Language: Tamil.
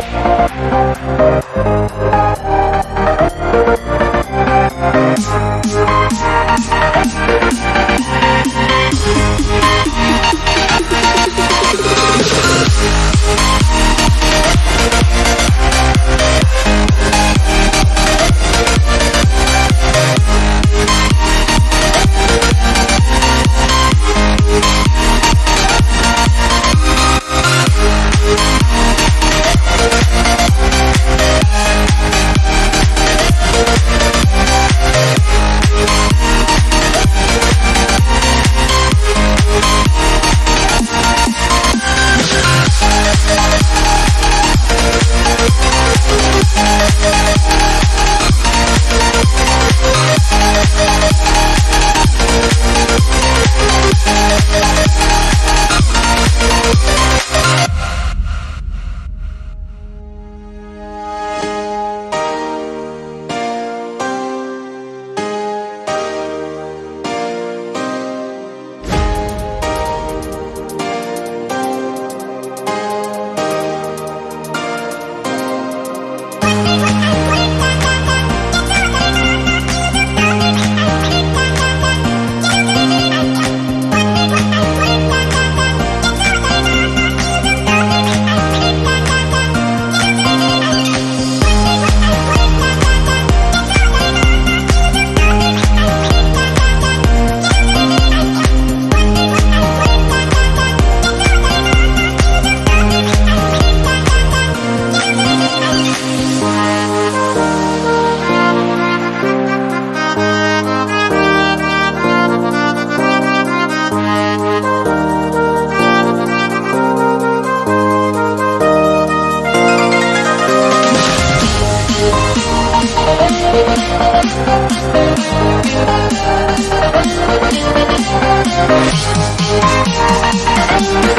Thank you. We'll be right back.